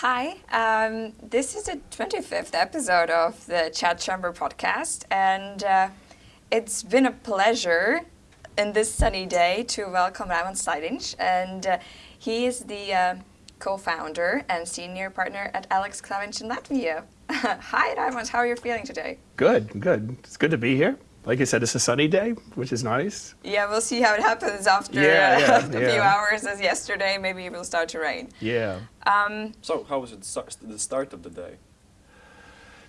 Hi, um, this is the 25th episode of the Chat Chamber podcast, and uh, it's been a pleasure in this sunny day to welcome Raymond Slaidins, and uh, he is the uh, co-founder and senior partner at Alex Klavins in Latvia. Hi, Raymond, how are you feeling today? Good, good. It's good to be here like I said, it's a sunny day, which is nice. Yeah, we'll see how it happens after yeah, yeah, a yeah. few hours as yesterday. Maybe it will start to rain. Yeah. Um, so how was it the start of the day?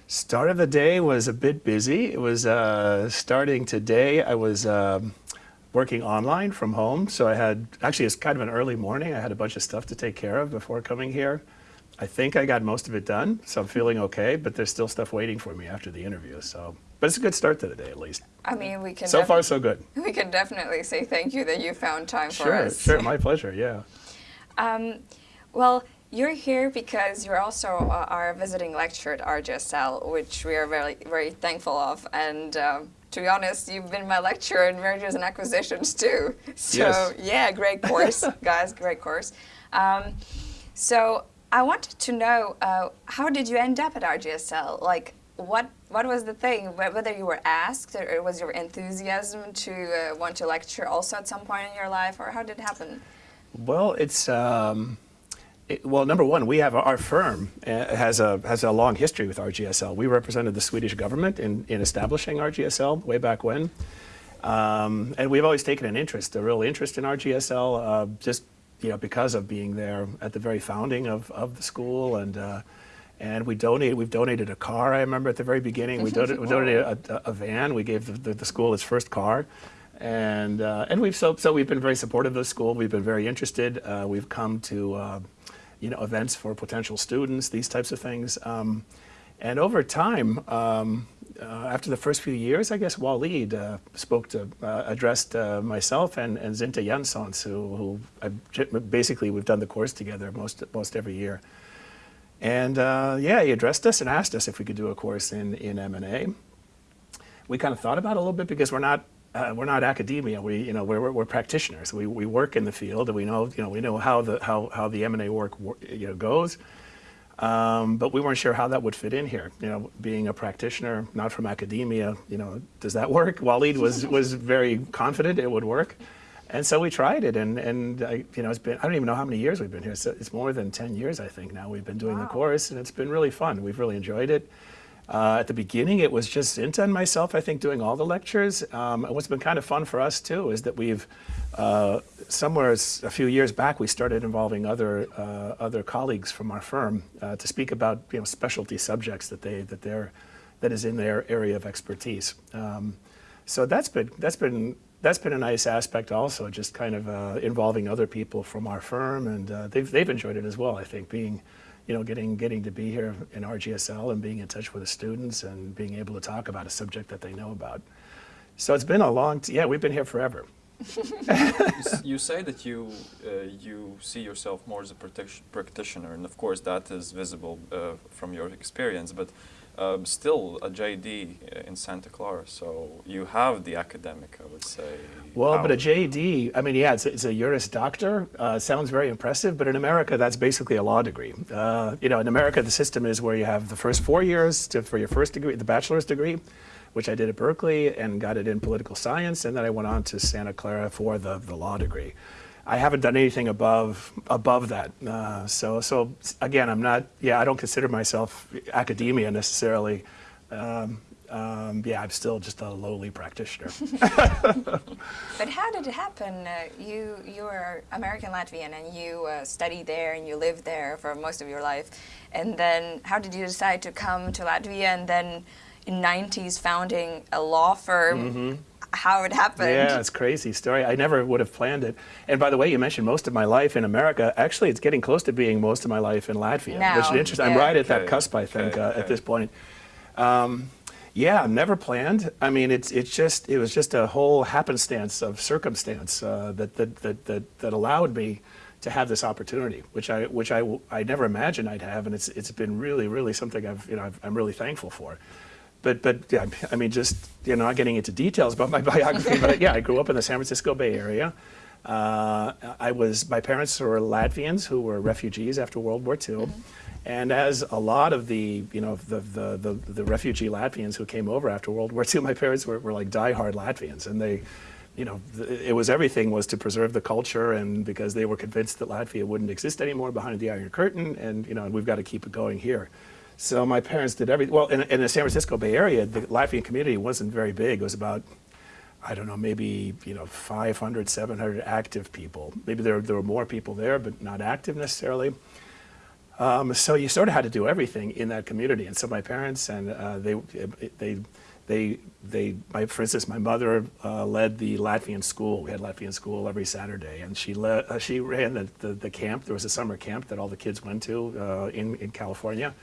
Start of the day was a bit busy. It was uh, starting today. I was um, working online from home. So I had, actually it's kind of an early morning. I had a bunch of stuff to take care of before coming here. I think I got most of it done, so I'm feeling okay, but there's still stuff waiting for me after the interview. So but it's a good start to the day, at least. I mean, we can. So far, so good. We can definitely say thank you that you found time sure, for us. Sure, sure, my pleasure. Yeah. Um, well, you're here because you're also uh, our visiting lecturer at RGSL, which we are very, very thankful of. And um, to be honest, you've been my lecturer in mergers and acquisitions too. So yes. yeah, great course, guys, great course. Um, so I wanted to know, uh, how did you end up at RGSL? Like, what what was the thing? Whether you were asked, or was your enthusiasm to uh, want to lecture also at some point in your life, or how did it happen? Well, it's um, it, well, number one, we have our firm uh, has a has a long history with RGSL. We represented the Swedish government in in establishing RGSL way back when, um, and we've always taken an interest, a real interest in RGSL, uh, just you know because of being there at the very founding of of the school and. And we donated, we've donated a car, I remember at the very beginning. We, donated, we donated a, a, van. We gave the, the, the, school its first car. And, uh, and we've, so, so we've been very supportive of the school. We've been very interested. Uh, we've come to, uh, you know, events for potential students, these types of things. Um, and over time, um, uh, after the first few years, I guess Walid uh, spoke to, uh, addressed myself and, and Zinta Jansons, who, who basically we've done the course together most, most every year. And uh, yeah, he addressed us and asked us if we could do a course in, in M&A. We kind of thought about it a little bit because we're not, uh, we're not academia. We, you know, we're, we're, practitioners. We, we work in the field and we know, you know, we know how the, how, how the M&A work you know, goes. Um, but we weren't sure how that would fit in here. You know, being a practitioner, not from academia, you know, does that work? Waleed was, was very confident it would work. And so we tried it, and, and I, you know, it's been, I don't even know how many years we've been here. So it's more than 10 years, I think, now we've been doing wow. the course, and it's been really fun. We've really enjoyed it. Uh, at the beginning, it was just Zinta and myself, I think, doing all the lectures. Um, and what's been kind of fun for us, too, is that we've, uh, somewhere a few years back, we started involving other, uh, other colleagues from our firm uh, to speak about, you know, specialty subjects that, they, that, they're, that is in their area of expertise. Um, so that's been, that's been that's been a nice aspect also, just kind of uh, involving other people from our firm, and uh, they've, they've enjoyed it as well, I think, being, you know, getting, getting to be here in RGSL and being in touch with the students and being able to talk about a subject that they know about. So it's been a long, yeah, we've been here forever. you say that you uh, you see yourself more as a practitioner, and of course that is visible uh, from your experience. But um, still a JD in Santa Clara, so you have the academic, I would say. Well, but a JD, I mean, yeah, it's a, it's a Juris Doctor. Uh, sounds very impressive, but in America, that's basically a law degree. Uh, you know, in America, the system is where you have the first four years to, for your first degree, the bachelor's degree, which I did at Berkeley and got it in political science, and then I went on to Santa Clara for the, the law degree. I haven't done anything above above that. Uh, so so again, I'm not. Yeah, I don't consider myself academia necessarily. Um, um, yeah, I'm still just a lowly practitioner. but how did it happen? Uh, you you were American Latvian and you uh, studied there and you lived there for most of your life, and then how did you decide to come to Latvia and then 90s founding a law firm? Mm -hmm how it happened. Yeah, it's crazy story. I never would have planned it. And by the way, you mentioned most of my life in America. Actually, it's getting close to being most of my life in Latvia, now, which is interesting. Yeah. I'm right at that cusp, I think, okay, uh, okay. at this point. Um, yeah, never planned. I mean, it's it's just it was just a whole happenstance of circumstance uh, that, that that that that allowed me to have this opportunity, which I which I I never imagined I'd have, and it's it's been really really something I've you know i am really thankful for but but yeah, I mean, just you know, not getting into details about my biography, but yeah, I grew up in the San Francisco Bay Area. Uh, I was, my parents were Latvians who were refugees after World War II. And as a lot of the, you know, the, the, the, the refugee Latvians who came over after World War II, my parents were, were like diehard Latvians. And they, you know, it was everything was to preserve the culture and because they were convinced that Latvia wouldn't exist anymore behind the Iron Curtain and, you know, and we've got to keep it going here. So my parents did everything. Well, in, in the San Francisco Bay Area, the Latvian community wasn't very big. It was about, I don't know, maybe, you know, 500, 700 active people. Maybe there, there were more people there, but not active necessarily. Um, so you sort of had to do everything in that community. And so my parents and uh, they, they, they, they, my, for instance, my mother uh, led the Latvian school. We had Latvian school every Saturday, and she led, uh, she ran the, the, the, camp. There was a summer camp that all the kids went to uh, in, in California.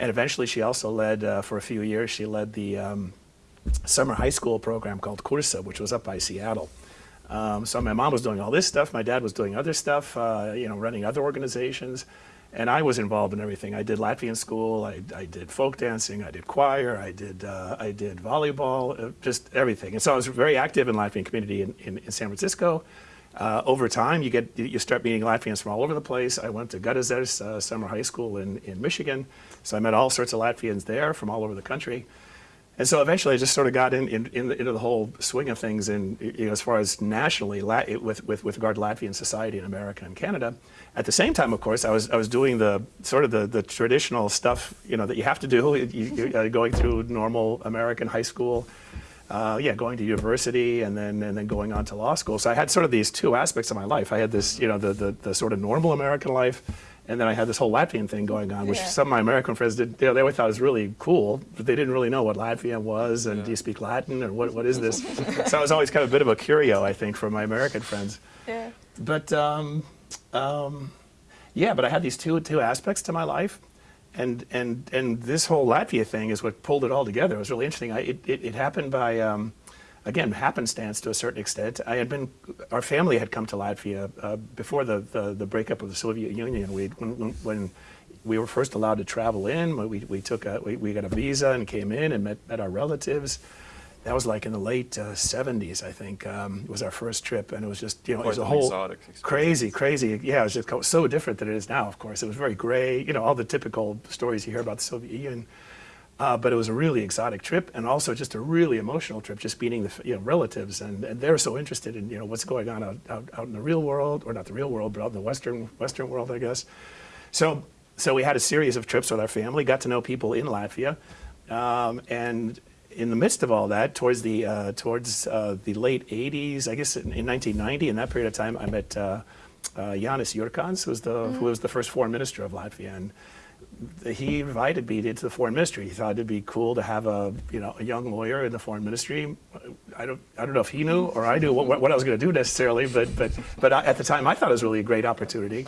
And eventually she also led, uh, for a few years, she led the um, summer high school program called Kursa, which was up by Seattle. Um, so my mom was doing all this stuff. My dad was doing other stuff, uh, you know, running other organizations. And I was involved in everything. I did Latvian school, I, I did folk dancing, I did choir, I did, uh, I did volleyball, uh, just everything. And so I was very active in Latvian community in, in, in San Francisco. Uh, over time, you get you start meeting Latvians from all over the place. I went to Garezers uh, Summer High School in, in Michigan, so I met all sorts of Latvians there from all over the country. And so eventually I just sort of got in, in, in into the whole swing of things in, you know, as far as nationally with, with, with regard to Latvian society in America and Canada. At the same time, of course, I was, I was doing the sort of the, the traditional stuff, you know, that you have to do, you, uh, going through normal American high school, uh, yeah, going to university and then, and then going on to law school. So I had sort of these two aspects of my life. I had this, you know, the, the, the sort of normal American life and then I had this whole Latvian thing going on, which yeah. some of my American friends did. You know, they always thought it was really cool, but they didn't really know what Latvian was, and yeah. do you speak Latin, or what, what is this? so I was always kind of a bit of a curio, I think, for my American friends. Yeah. But um, um, yeah, but I had these two two aspects to my life, and and and this whole Latvia thing is what pulled it all together. It was really interesting. I, it, it, it happened by. Um, again, happenstance to a certain extent. I had been, our family had come to Latvia uh, before the, the, the, breakup of the Soviet Union. We, when, when, we were first allowed to travel in, we, we took a, we, we got a visa and came in and met, met our relatives. That was like in the late uh, 70s, I think, um, was our first trip. And it was just, you know, Quite it was a whole crazy, crazy, yeah, it was just so different than it is now, of course. It was very gray, you know, all the typical stories you hear about the Soviet Union. Uh, but it was a really exotic trip and also just a really emotional trip, just meeting the you know, relatives. And, and they're so interested in you know, what's going on out, out, out in the real world, or not the real world, but out in the Western, Western world, I guess. So, so we had a series of trips with our family, got to know people in Latvia. Um, and in the midst of all that, towards the, uh, towards, uh, the late 80s, I guess in, in, 1990, in that period of time, I met uh, uh, Jānis Jurkāns, who was, the, mm -hmm. who was the first foreign minister of Latvia. And, he invited me into the foreign ministry. He thought it'd be cool to have a you know a young lawyer in the foreign ministry. I don't I don't know if he knew or I knew what, what I was going to do necessarily, but but but I, at the time I thought it was really a great opportunity.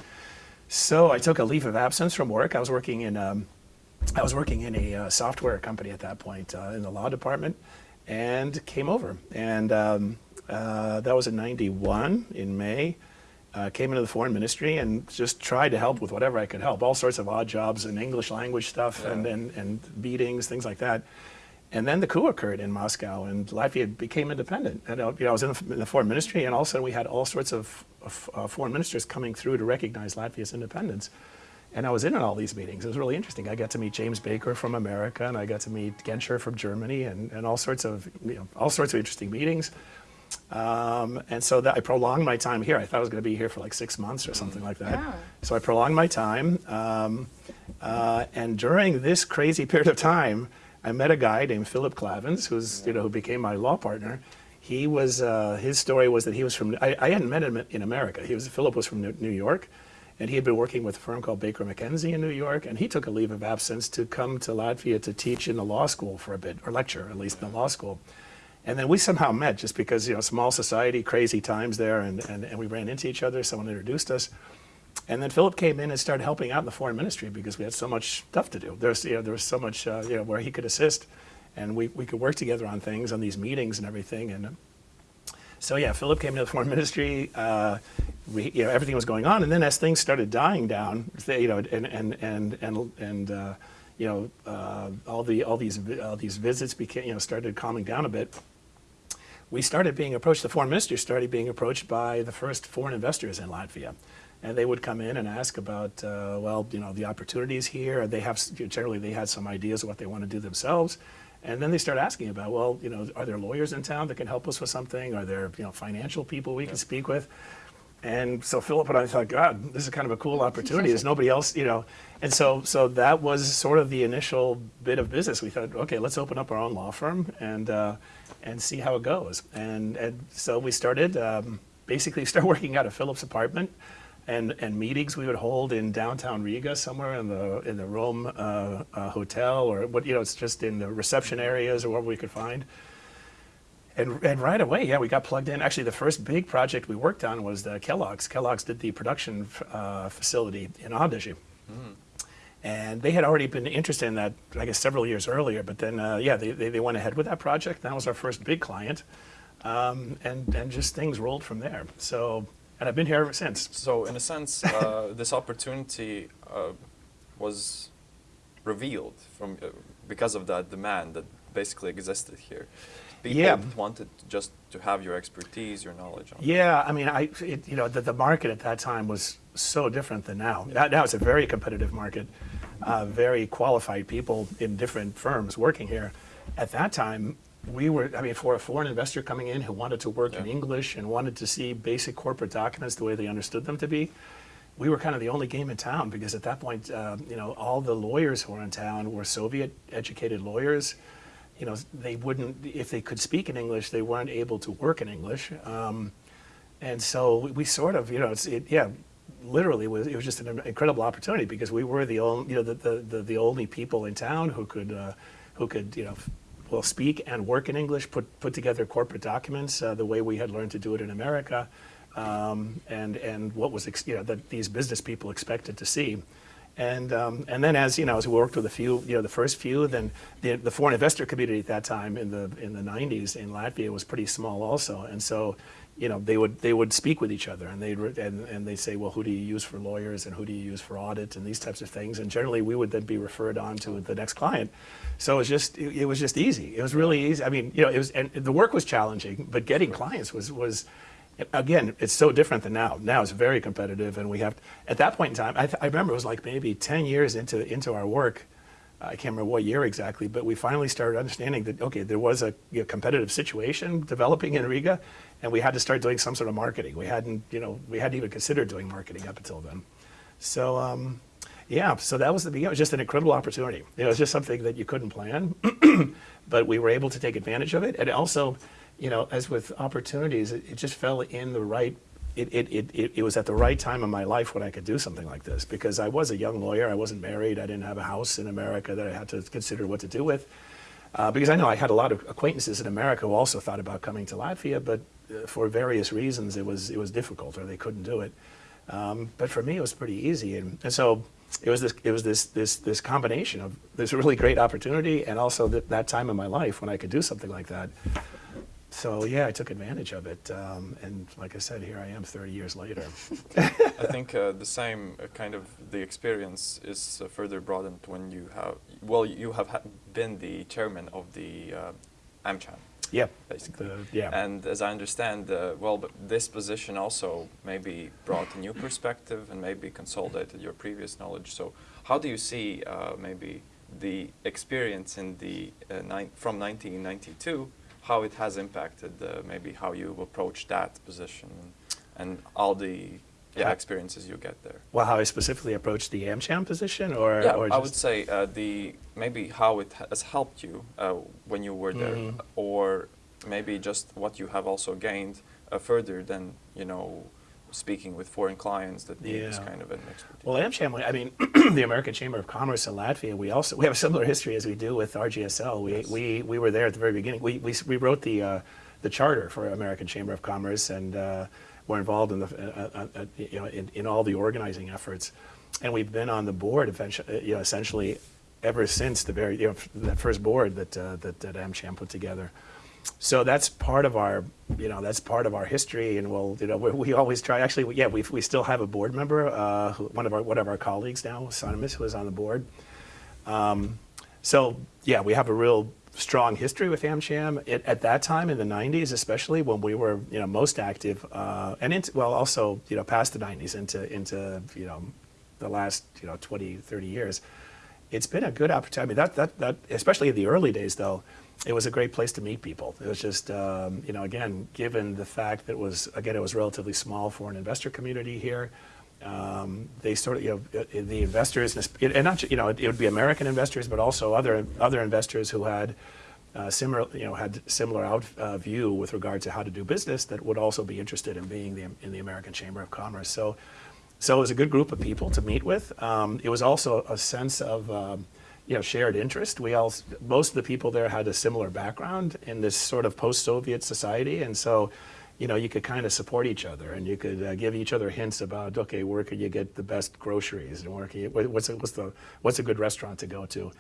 So I took a leave of absence from work. I was working in um, I was working in a uh, software company at that point uh, in the law department, and came over. And um, uh, that was in '91 in May uh, came into the foreign ministry and just tried to help with whatever I could help, all sorts of odd jobs and English language stuff yeah. and, and, and meetings, things like that. And then the coup occurred in Moscow, and Latvia became independent. And uh, you know, I was in the, in the, foreign ministry, and all of a sudden we had all sorts of, of uh, foreign ministers coming through to recognize Latvia's independence. And I was in on all these meetings. It was really interesting. I got to meet James Baker from America, and I got to meet Genscher from Germany, and, and all sorts of you know, all sorts of interesting meetings. Um, and so that I prolonged my time here. I thought I was going to be here for like six months or something like that. Yeah. So I prolonged my time. Um, uh, and during this crazy period of time, I met a guy named Philip Klavins, who's you know who became my law partner. He was uh, his story was that he was from I, I, hadn't met him in America. He was Philip was from New York, and he had been working with a firm called Baker McKenzie in New York. And he took a leave of absence to come to Latvia to teach in the law school for a bit, or lecture at least in the law school. And then we somehow met just because, you know, small society, crazy times there, and, and, and we ran into each other. Someone introduced us. And then Philip came in and started helping out in the foreign ministry because we had so much stuff to do. There's, you know, there was so much, uh, you know, where he could assist. And we, we could work together on things, on these meetings and everything. And uh, so, yeah, Philip came into the foreign ministry. Uh, we, you know, everything was going on. And then as things started dying down, you know, and, and, and, and, and uh, you know, uh, all, the, all, these, all these visits became, you know, started calming down a bit we started being approached, the foreign minister started being approached by the first foreign investors in Latvia. And they would come in and ask about, uh, well, you know, the opportunities here. They have, generally they had some ideas of what they want to do themselves. And then they start asking about, well, you know, are there lawyers in town that can help us with something? Are there, you know, financial people we yeah. can speak with? And so Philip and I thought, God, this is kind of a cool opportunity. There's nobody else, you know. And so, so that was sort of the initial bit of business. We thought, okay, let's open up our own law firm and uh, and see how it goes. And and so we started um, basically start working out of Philip's apartment, and and meetings we would hold in downtown Riga, somewhere in the in the Rome uh, uh, hotel, or what you know, it's just in the reception areas or wherever we could find. And, and right away, yeah, we got plugged in. Actually, the first big project we worked on was the Kellogg's. Kellogg's did the production uh, facility in Ādaži. Mm. And they had already been interested in that, I guess, several years earlier. But then, uh, yeah, they, they, they, went ahead with that project. That was our first big client. Um, and, and just things rolled from there. So, and I've been here ever since. So, in a sense, uh, this opportunity uh, was revealed from uh, because of that demand that basically existed here people yeah. wanted just to have your expertise, your knowledge. On. Yeah, I mean, I it, you know the, the market at that time was so different than now. Now, now it's a very competitive market, uh, very qualified people in different firms working here. At that time, we were, I mean, for a foreign investor coming in who wanted to work yeah. in English and wanted to see basic corporate documents the way they understood them to be, we were kind of the only game in town because at that point, uh, you know, all the lawyers who were in town were Soviet educated lawyers you know, they wouldn't, if they could speak in English, they weren't able to work in English. Um, and so we sort of, you know, it's, it, yeah, literally was, it was just an incredible opportunity because we were the only, you know, the, the, the, the only people in town who could, uh, who could, you know, well, speak and work in English, put, put together corporate documents uh, the way we had learned to do it in America, um, and, and what was, you know, that these business people expected to see. And, um, and then as, you know, as we worked with a few, you know, the first few, then the, the foreign investor community at that time in the, in the 90s in Latvia was pretty small also. And so, you know, they would, they would speak with each other and they'd, and, and they'd say, well, who do you use for lawyers and who do you use for audit and these types of things. And generally we would then be referred on to the next client. So it was just, it, it was just easy. It was really easy. I mean, you know, it was, and the work was challenging, but getting clients was, was, again, it's so different than now. Now it's very competitive, and we have, at that point in time, I, I, remember it was like maybe 10 years into, into our work, I can't remember what year exactly, but we finally started understanding that, okay, there was a you know, competitive situation developing in Riga, and we had to start doing some sort of marketing. We hadn't, you know, we hadn't even considered doing marketing up until then. So, um, yeah, so that was the beginning. It was just an incredible opportunity. It was just something that you couldn't plan, but we were able to take advantage of it. And also, you know, as with opportunities, it, it just fell in the right, it, it, it, it was at the right time in my life when I could do something like this because I was a young lawyer, I wasn't married, I didn't have a house in America that I had to consider what to do with. Uh, because I know I had a lot of acquaintances in America who also thought about coming to Latvia, but uh, for various reasons it was, it was difficult or they couldn't do it. Um, but for me it was pretty easy. And, and so it was this it was this this this combination of this really great opportunity and also th that time in my life when I could do something like that so yeah, I took advantage of it, um, and like I said, here I am 30 years later. I think uh, the same uh, kind of the experience is uh, further broadened when you have well, you have been the chairman of the uh, AmCham. Yeah, basically. The, yeah. And as I understand, uh, well, but this position also maybe brought a new perspective and maybe consolidated your previous knowledge. So, how do you see uh, maybe the experience in the from 1992? How it has impacted uh, maybe how you approach that position and, and all the yeah, experiences you get there. Well, how I specifically approached the AmCham position, or yeah, or I would say uh, the maybe how it has helped you uh, when you were there, mm or maybe just what you have also gained uh, further than you know speaking with foreign clients that need yeah. this kind of an expertise? Well, AmCham, I mean, the American Chamber of Commerce in Latvia, we also we have a similar history as we do with RGSL. We yes. we we were there at the very beginning. We we, we wrote the uh, the charter for American Chamber of Commerce and uh, were involved in the uh, uh, uh you know in, in all the organizing efforts, and we've been on the board eventually, uh, you know, essentially ever since the very you know that first board that that, that AmCham put together so that's part of our, you know, that's part of our history, and we'll, you know, we, we always try. Actually, yeah, we we still have a board member, uh, who, one of our one of our colleagues now, Sonimus, who is on the board. Um, so yeah, we have a real strong history with AmCham. It, at that time, in the 90s, especially when we were, you know, most active, uh, and into, well, also, you know, past the 90s into into you know, the last you know 20, 30 years, it's been a good opportunity. I mean, that that that especially in the early days, though, it was a great place to meet people. It was just, um, you know, again, given the fact that it was again it was relatively small for an investor community here. Um, they sort of, you know, the investors, and not, you know, it, would be American investors, but also other other investors who had uh, similar, you know, had similar out uh, view with regard to how to do business that would also be interested in being the, in the American Chamber of Commerce. So, so it was a good group of people to meet with. Um, it was also a sense of, um, you know, shared interest. We all, most of the people there had a similar background in this sort of post-Soviet society, and so you know, you could kind of support each other and you could uh, give each other hints about, okay, where could you get the best groceries and where can you, what's, a, what's, the, what's a good restaurant to go to?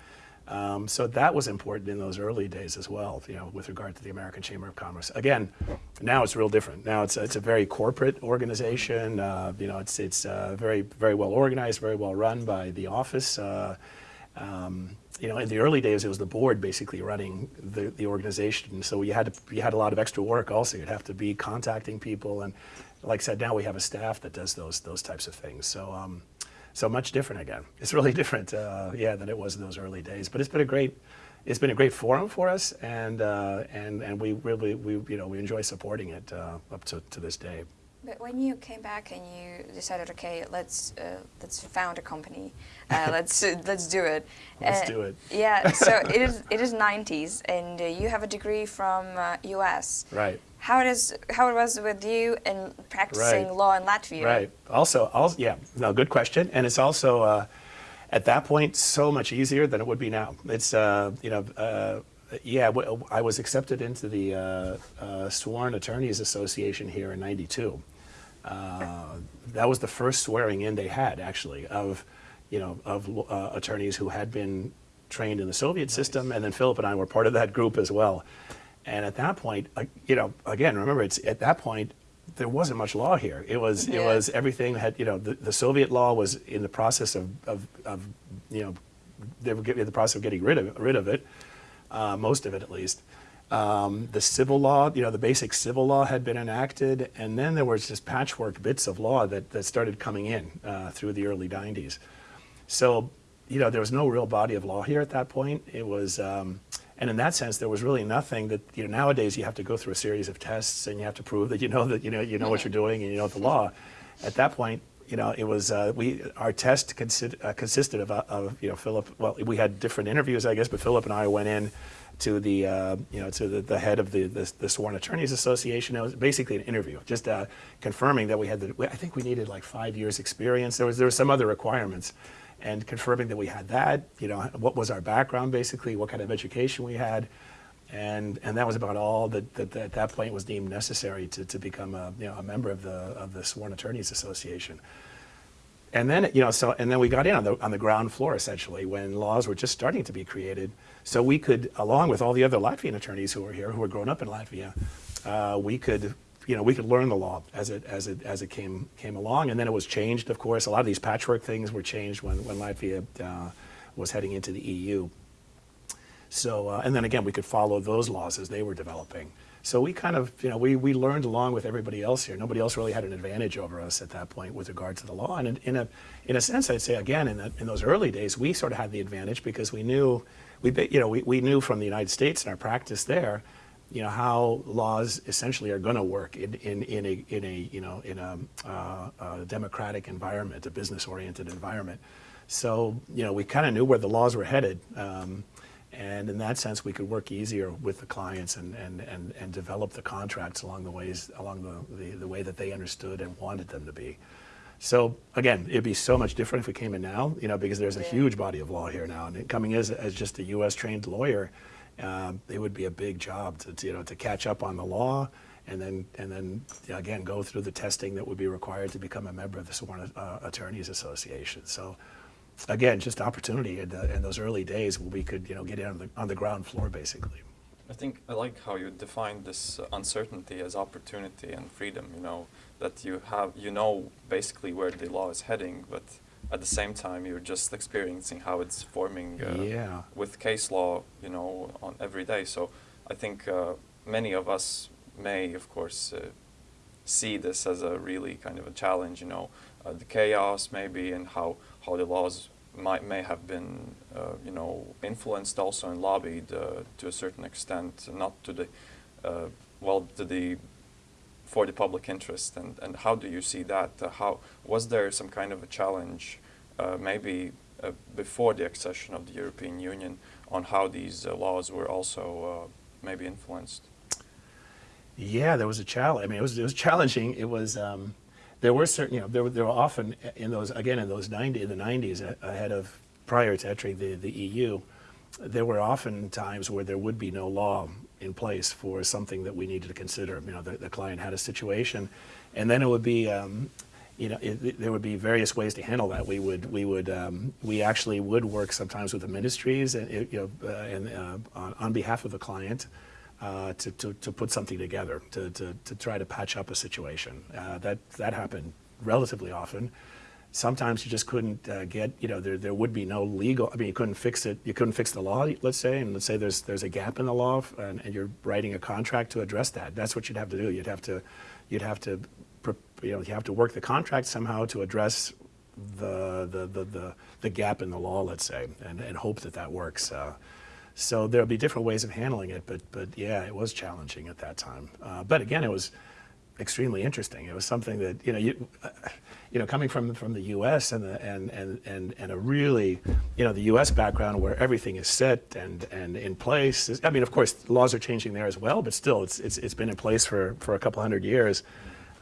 Um, so that was important in those early days as well, you know, with regard to the American Chamber of Commerce. Again, now it's real different. Now it's, it's a very corporate organization. Uh, you know, it's, it's uh, very, very well organized, very well run by the office. Uh, um, you know, in the early days, it was the board basically running the, the organization. So you had to, you had a lot of extra work also. You'd have to be contacting people. And like I said, now we have a staff that does those, those types of things. So, um, so much different again. It's really different, uh, yeah, than it was in those early days. But it's been a great, it's been a great forum for us. And, uh, and, and we really, we, you know, we enjoy supporting it uh, up to, to this day. But when you came back and you decided, okay, let's uh, let's found a company, uh, let's uh, let's do it. Let's do it. Yeah. So it is it is 90s, and uh, you have a degree from U.S. Uh, right. How it is how it was with you in practicing right. law in Latvia. Right. Also, also, yeah, no, good question, and it's also uh, at that point so much easier than it would be now. It's you know yeah, I was accepted into the uh, uh, Sworn Attorneys Association here in 92. Uh, that was the first swearing in they had, actually, of, you know, of uh, attorneys who had been trained in the Soviet nice. system, and then Philip and I were part of that group as well. And at that point, uh, you know, again, remember, it's at that point there wasn't much law here. It was yeah. it was everything had you know the, the Soviet law was in the process of, of, of you know they were getting in the process of getting rid of rid of it, uh, most of it at least. Um, the civil law, you know, the basic civil law had been enacted, and then there was just patchwork bits of law that, that started coming in uh, through the early 90s. So, you know, there was no real body of law here at that point. It was, um, and in that sense, there was really nothing that, you know, nowadays you have to go through a series of tests and you have to prove that you know that, you know, you know what you're doing and you know the law. At that point, you know, it was, uh, we, our test uh, consisted of, uh, of, you know, Philip, well, we had different interviews, I guess, but Philip and I went in to the uh, you know to the, the head of the, the, the Sworn Attorneys Association. It was basically an interview, just uh, confirming that we had the. I think we needed like five years experience. There was there were some other requirements, and confirming that we had that. You know what was our background basically, what kind of education we had, and and that was about all that, that, that at that point was deemed necessary to, to become a you know a member of the of the Sworn Attorneys Association. And then, you know, so, and then we got in on the, on the ground floor, essentially, when laws were just starting to be created. So we could, along with all the other Latvian attorneys who were here, who were grown up in Latvia, uh, we could, you know, we could learn the law as it, as it, as it came, came along. And then it was changed, of course. A lot of these patchwork things were changed when, when Latvia uh, was heading into the EU. So, uh, and then again, we could follow those laws as they were developing. So we kind of, you know, we, we learned along with everybody else here. Nobody else really had an advantage over us at that point with regard to the law. And in, in a, in a sense, I'd say, again, in, the, in those early days, we sort of had the advantage because we knew, we, you know, we, we knew from the United States and our practice there, you know, how laws essentially are going to work in, in, in, a, in a, you know, in a, uh, a democratic environment, a business-oriented environment. So, you know, we kind of knew where the laws were headed. Um, and in that sense, we could work easier with the clients and, and, and, and develop the contracts along the ways, along the, the, the way that they understood and wanted them to be. So again, it'd be so much different if we came in now, you know, because there's a huge body of law here now. And coming as, as just a U.S. trained lawyer, uh, it would be a big job to, to, you know, to catch up on the law and then, and then again, go through the testing that would be required to become a member of the Sworn uh, Attorneys Association. So again, just opportunity in, the, in, those early days where we could, you know, get in on the, on the ground floor, basically. I think I like how you define this uncertainty as opportunity and freedom. You know that you have, you know, basically where the law is heading, but at the same time you're just experiencing how it's forming uh, Yeah. with case law, you know, on every day. So I think uh, many of us may, of course, uh, see this as a really kind of a challenge, you know, uh, the chaos maybe and how, how the laws might, may have been, uh, you know, influenced also and lobbied uh, to a certain extent, not to the, uh, well, to the, for the public interest. And, and how do you see that? Uh, how, was there some kind of a challenge uh, maybe uh, before the accession of the European Union on how these laws were also maybe influenced? Yeah, there was a challenge. I mean, it was it was challenging. It was um, there were certain you know there were there were often in those again in those ninety in the nineties ahead of prior to entering the the EU, there were often times where there would be no law in place for something that we needed to consider. You know, the, the client had a situation, and then it would be. Um, you know, it, it- there would be various ways to handle that. We would, we would, um, we actually would work sometimes with the ministries, and you know, uh, and uh, on, on behalf of the client, uh, to, to, to put something together, to, to, to try to patch up a situation. Uh, that, that happened relatively often. Sometimes you just couldn't uh, get, you know, there, there would be no legal, I mean, you couldn't fix it, you couldn't fix the law, let's say, and let's say there's, there's a gap in the law, and, and you're writing a contract to address that. That's what you'd have to do. You'd have to, you'd have to, you know, you have to work the contract somehow to address the, the, the, the, the gap in the law, let's say, and, and hope that that works. So there'll be different ways of handling it, but, but yeah, it was challenging at that time. Uh, but again, it was extremely interesting. It was something that, you know, you, uh, you know, coming from, from the U.S. and, the, and, and, and, and a really, you know, the U.S. background where everything is set and, and in place. I mean, of course, laws are changing there as well, but still, it's, it's, it's been in place for, for a couple hundred years.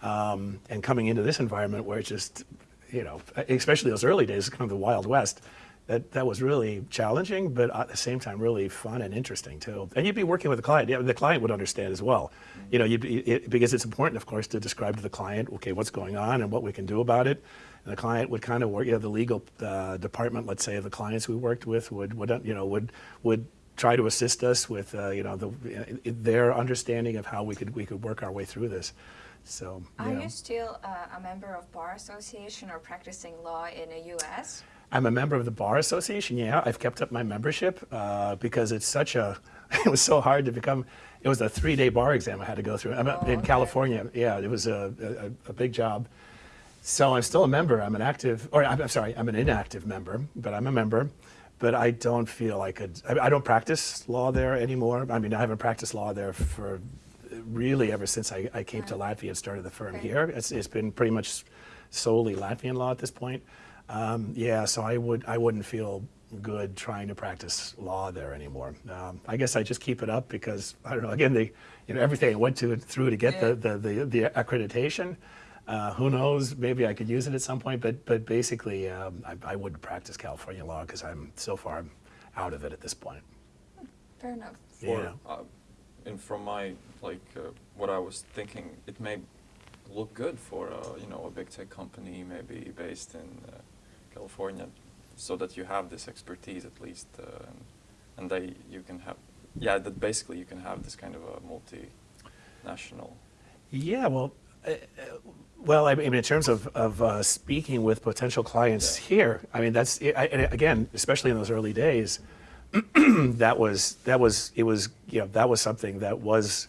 Um, and coming into this environment where it's just, you know, especially those early days, kind of the Wild West, that, that was really challenging, but at the same time, really fun and interesting too. And you'd be working with the client. Yeah, the client would understand as well. You know, you'd be, it, because it's important, of course, to describe to the client, okay, what's going on and what we can do about it. And the client would kind of work, you know, the legal uh, department, let's say, of the clients we worked with would, would you know, would, would try to assist us with, uh, you know, the, their understanding of how we could, we could work our way through this. So, Are know. you still uh, a member of bar association or practicing law in the U.S.? I'm a member of the Bar Association. Yeah, I've kept up my membership uh, because it's such a. It was so hard to become. It was a three-day bar exam I had to go through. I'm Oh, in okay. California. Yeah, it was a, a, a big job. So I'm still a member. I'm an active, or I'm, I'm sorry, I'm an inactive member, but I'm a member. But I don't feel I could. I, I don't practice law there anymore. I mean, I haven't practiced law there for really ever since I, I came to Latvia and started the firm Okay. here. It's, it's been pretty much solely Latvian law at this point. Um, yeah, so I would I wouldn't feel good trying to practice law there anymore. Um, I guess I just keep it up because I don't know. Again, the you know everything I went to through to get Yeah. the, the, the the accreditation. Uh, who knows? Maybe I could use it at some point. But but basically, um, I, I wouldn't practice California law because I'm so far out of it at this point. Fair enough. For, Yeah. uh, and from my like uh, what I was thinking, it may look good for uh, you know a big tech company maybe based in uh, California, so that you have this expertise at least, uh, and, and they you can have yeah that basically you can have this kind of a multinational. Yeah, well, uh, uh, well, I mean, in terms of, of uh, speaking with potential clients Yeah. here, I mean, that's I, and again, especially in those early days, that was that was it was you know that was something that was,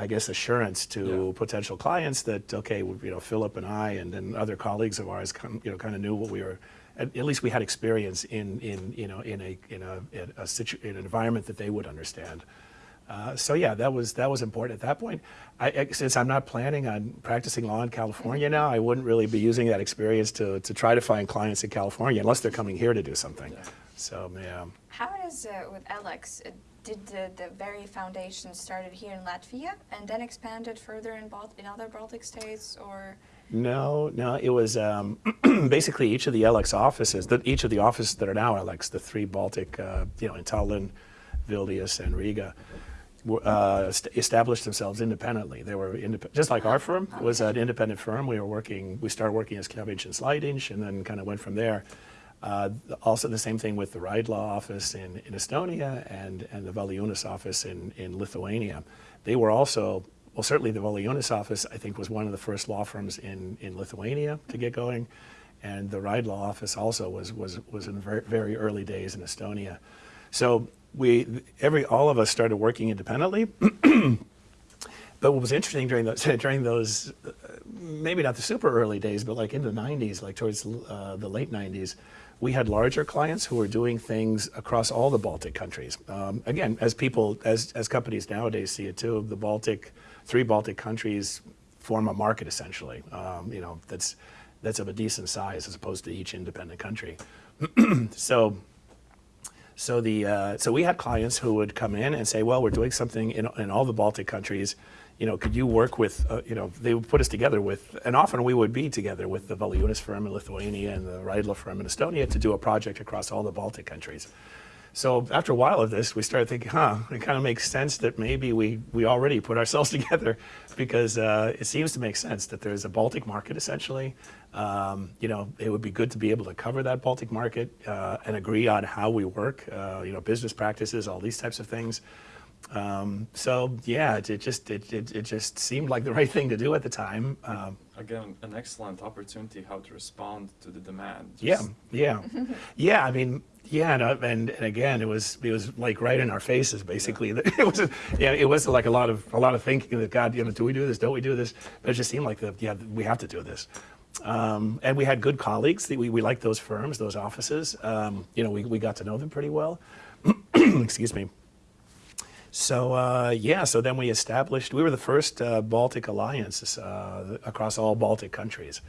I guess, assurance to Yeah. potential clients that okay, you know, Philip and I and, and other colleagues of ours, kind you know, kind of knew what we were. At, at least we had experience in in you know in a in a, in a situ, in an environment that they would understand. Uh, so yeah, that was that was important at that point. I, I- since I'm not planning on practicing law in California now, I wouldn't really be using that experience to, to try to find clients in California unless they're coming here to do something. Yeah. So yeah, How it is uh, with Alex? Did the, the very foundation started here in Latvia and then expanded further in, Balt- in other Baltic states, or no, no, it was um, basically each of the LX offices, the, each of the offices that are now LX, the three Baltic, uh, you know, in Tallinn, Vilnius, and Riga. Uh, st- established themselves independently. They were indep- just like our firm was an independent firm. We were working. We started working as Klavins and Slaidins, and then kind of went from there. Uh, also, the same thing with the Raidla office in, in Estonia and, and the Valiunas office in, in Lithuania. They were also, well, certainly the Valiunas office, I think, was one of the first law firms in, in Lithuania to get going. and the Raidla office also was was was in very very early days in Estonia. So we every all of us started working independently. but what was interesting during those during those uh, maybe not the super early days, but like in the 90s, like towards uh, the late 90s, we had larger clients who were doing things across all the Baltic countries. Um, again, as people, as, as companies nowadays see it too, the Baltic, three Baltic countries form a market essentially. Um, you know, that's, that's of a decent size as opposed to each independent country. so, so the, uh, so we had clients who would come in and say, well, we're doing something in, in all the Baltic countries you know, could you work with, uh, you know, they would put us together with, and often we would be together with the Valiunas firm in Lithuania and the Raidla firm in Estonia to do a project across all the Baltic countries. So after a while of this, we started thinking, huh, it kind of makes sense that maybe we, we already put ourselves together because uh, it seems to make sense that there's a Baltic market essentially. Um, you know, it would be good to be able to cover that Baltic market uh, and agree on how we work, uh, you know, business practices, all these types of things. Um, so yeah, it, it just it, it, it, just seemed like the right thing to do at the time. Um, Again, an excellent opportunity how to respond to the demand. Just yeah, yeah, yeah. I mean, yeah, and, uh, and, and again, it was it was like right in our faces, basically. Yeah. It was yeah, it was like a lot of a lot of thinking that God, you know, do we do this? Don't we do this? But it just seemed like the yeah, we have to do this. Um, and we had good colleagues. We, we liked those firms, those offices. Um, you know, we, we got to know them pretty well. Excuse me. So uh, yeah, so then we established, we were the first uh, Baltic alliance uh, across all Baltic countries.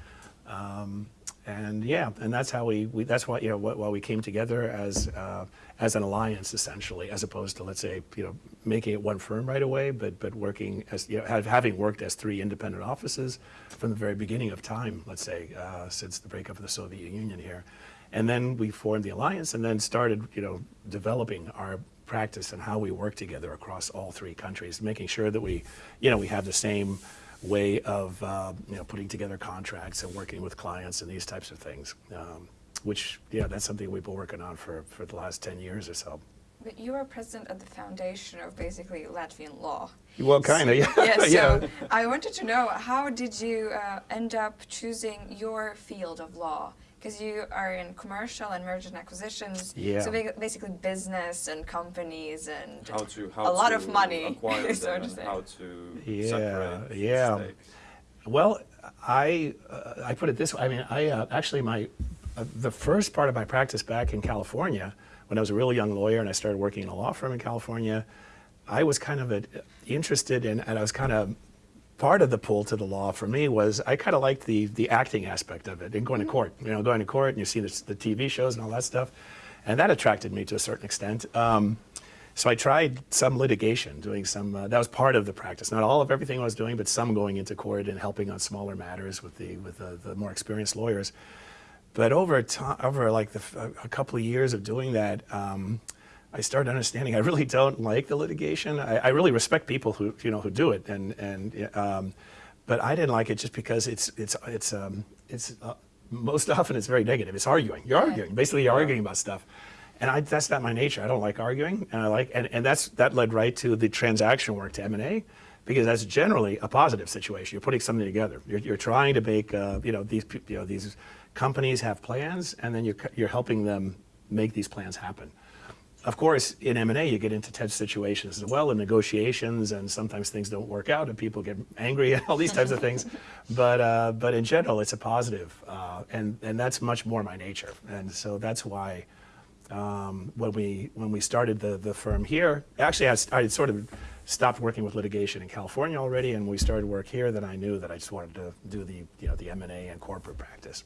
Um, and yeah, and that's how we, we that's why, you know, why we came together as, uh, as an alliance essentially, as opposed to, let's say, you know, making it one firm right away, but, but working as, you know, have, having worked as three independent offices from the very beginning of time, let's say, uh, since the breakup of the Soviet Union here. And then we formed the alliance and then started, you know, developing our practice and how we work together across all three countries, making sure that we, you know, we have the same way of, uh, you know, putting together contracts and working with clients and these types of things. Um, which, yeah, that's something we've been working on for, for the last 10 years or so. But you are president of the foundation of basically Latvian law. Well, kind of, yeah. yeah, so yeah. I wanted to know, how did you uh, end up choosing your field of law? Because you are in commercial and merger and acquisitions. Yeah. So basically business and companies and how to, how a lot to of money. Acquire so them and how to yeah, separate yeah. Stakes. Well, I uh, I put it this way. I mean, I uh, actually my uh, the first part of my practice back in California when I was a really young lawyer and I started working in a law firm in California. I was kind of a, interested in, and I was kind of part of the pull to the law for me was I kind of liked the the acting aspect of it and going to mm-hmm. court. You know, going to court and you see the, the TV shows and all that stuff, and that attracted me to a certain extent. Um, so I tried some litigation, doing some. Uh, that was part of the practice, not all of everything I was doing, but some going into court and helping on smaller matters with the with the, the more experienced lawyers. But over time, over like the, a couple of years of doing that. Um, I started understanding I really don't like the litigation. I, I, really respect people who you know who do it, and and um, but I didn't like it just because it's it's it's um, it's uh, most often it's very negative. It's arguing. You're arguing. Basically, you're arguing about stuff, and I, that's not my nature. I don't like arguing, and I like and, and that's that led right to the transaction work to M and A. Because that's generally a positive situation. You're putting something together. You're, you're trying to make, uh, you know, these, you know, these companies have plans, and then you're, you're helping them make these plans happen. Of course, in M&A, you get into tense situations as well, in negotiations, and sometimes things don't work out, and people get angry and all these types of things. But uh, but in general, it's a positive, uh, and and that's much more my nature, and so that's why um, when we when we started the the firm here, actually I, I had sort of stopped working with litigation in California already, and we started work here. Then I knew that I just wanted to do the you know the M&A and corporate practice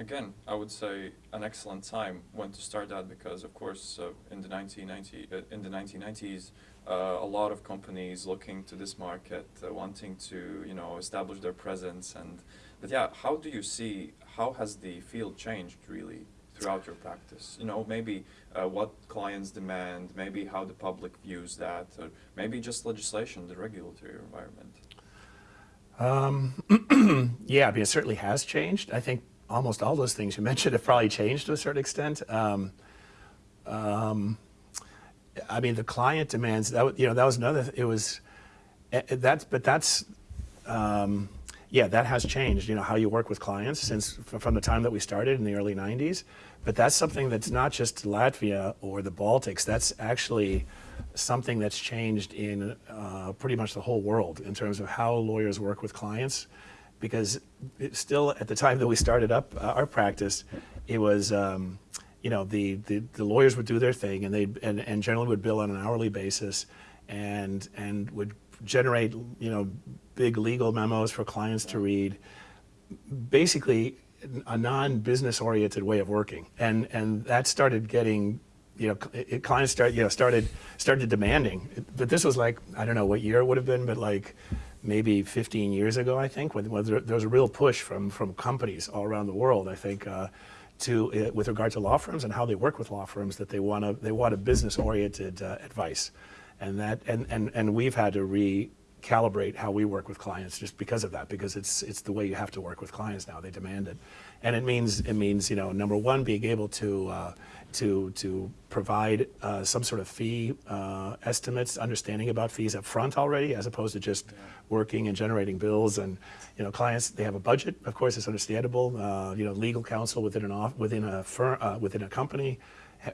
again, I would say an excellent time when to start that because, of course, uh, in the 1990 uh, in the 1990s, uh, a lot of companies looking to this market, uh, wanting to you know establish their presence, and but yeah, how do you see how has the field changed really throughout your practice? You know, maybe uh, what clients demand, maybe how the public views that, or maybe just legislation, the regulatory environment. Um, yeah, I mean, it certainly has changed. I think almost all those things you mentioned have probably changed to a certain extent. Um, um, I mean, the client demands that you know that was another. It was eh, eh, that's but that's um, yeah, that has changed, you know, how you work with clients since from the time that we started in the early 90s. But that's something that's not just Latvia or the Baltics, that's actually something that's changed in uh, pretty much the whole world in terms of how lawyers work with clients. Because still, at the time that we started up uh, our practice, it was, um, you know, the, the, the, lawyers would do their thing and, they and, and generally would bill on an hourly basis and, and would generate, you know, big legal memos for clients to read. Basically, a non-business oriented way of working. And, and that started getting you know, it, clients start, you know, started started demanding. But this was like, I don't know what year it would have been, but like maybe 15 years ago, I think, when, when there, there, was a real push from from companies all around the world. I think. Uh, to, uh, with regard to law firms and how they work with law firms, that they want to they want a business-oriented uh, advice, and that and, and and we've had to recalibrate how we work with clients just because of that, because it's it's the way you have to work with clients now. They demand it, and it means it means you know number one being able to uh, to, to provide uh, some sort of fee uh, estimates, understanding about fees up front already, as opposed to just working and generating bills. And you know, clients they have a budget. Of course, it's understandable. Uh, you know, legal counsel within an off, within a firm uh, within a company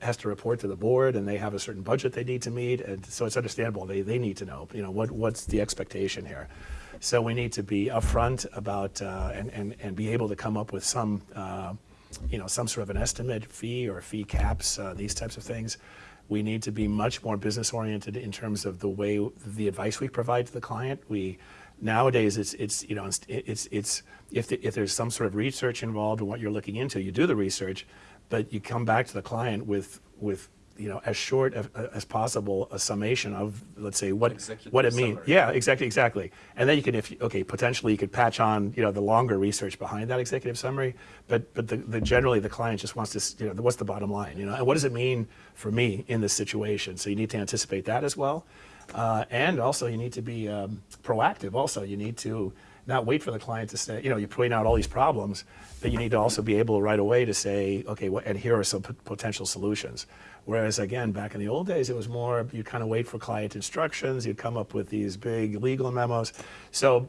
has to report to the board, and they have a certain budget they need to meet. And so it's understandable. They they need to know. You know, what what's the expectation here. So we need to be upfront about uh, and, and and be able to come up with some uh, you know, some sort of an estimate fee or fee caps, uh, these types of things. We need to be much more business oriented in terms of the way the advice we provide to the client. We nowadays it's it's you know it's it's, it's if the, if there's some sort of research involved in what you're looking into, you do the research, but you come back to the client with with you know, as short as, as possible a summation of, let's say, what Executive what it means. Yeah, exactly, exactly. And then you can, if you, okay, potentially you could patch on, you know, the longer research behind that executive summary. But but the, the generally the client just wants to, you know, what's the bottom line, you know, and what does it mean for me in this situation? So you need to anticipate that as well, uh, and also you need to be um, proactive. Also, you need to not wait for the client to say, you know, you point out all these problems, but you need to also be able right away to say, okay, and here are some potential solutions. Whereas again, back in the old days, it was more, you kind of wait for client instructions, you'd come up with these big legal memos. So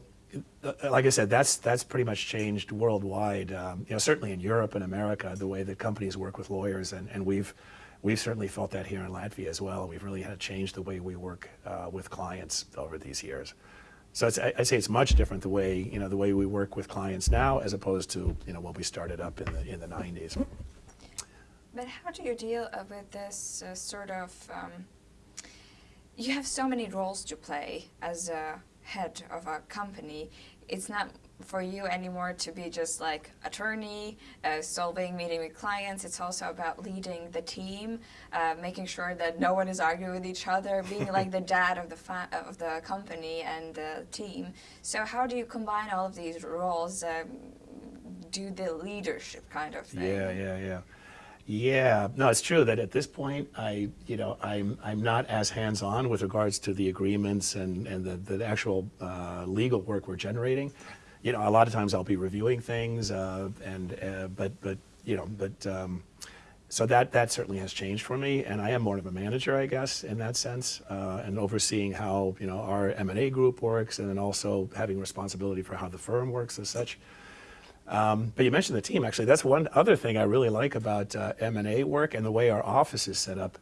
uh, like I said, that's that's pretty much changed worldwide. Um, you know, certainly in Europe and America, the way that companies work with lawyers, and, and we've we've certainly felt that here in Latvia as well. We've really had to change the way we work uh, with clients over these years. So I'd say it's much different the way you know the way we work with clients now as opposed to you know when we started up in the in the 90s. But how do you deal uh, with this uh, sort of? Um, you have so many roles to play as a head of a company. It's not for you anymore to be just like attorney, uh, solving, meeting with clients. It's also about leading the team, uh, making sure that no one is arguing with each other, being like the dad of the of the company and the team. So how do you combine all of these roles? Um, do the leadership kind of thing. Yeah, yeah, yeah. Yeah, no, it's true that at this point, I, you know, I'm I'm not as hands-on with regards to the agreements and and the the actual uh, legal work we're generating. You know, a lot of times I'll be reviewing things, uh, and uh, but but you know, but um, so that that certainly has changed for me, and I am more of a manager, I guess, in that sense, uh, and overseeing how you know our M and A group works, and then also having responsibility for how the firm works as such. Um, but you mentioned the team, actually. That's one other thing I really like about uh, M&A work and the way our office is set up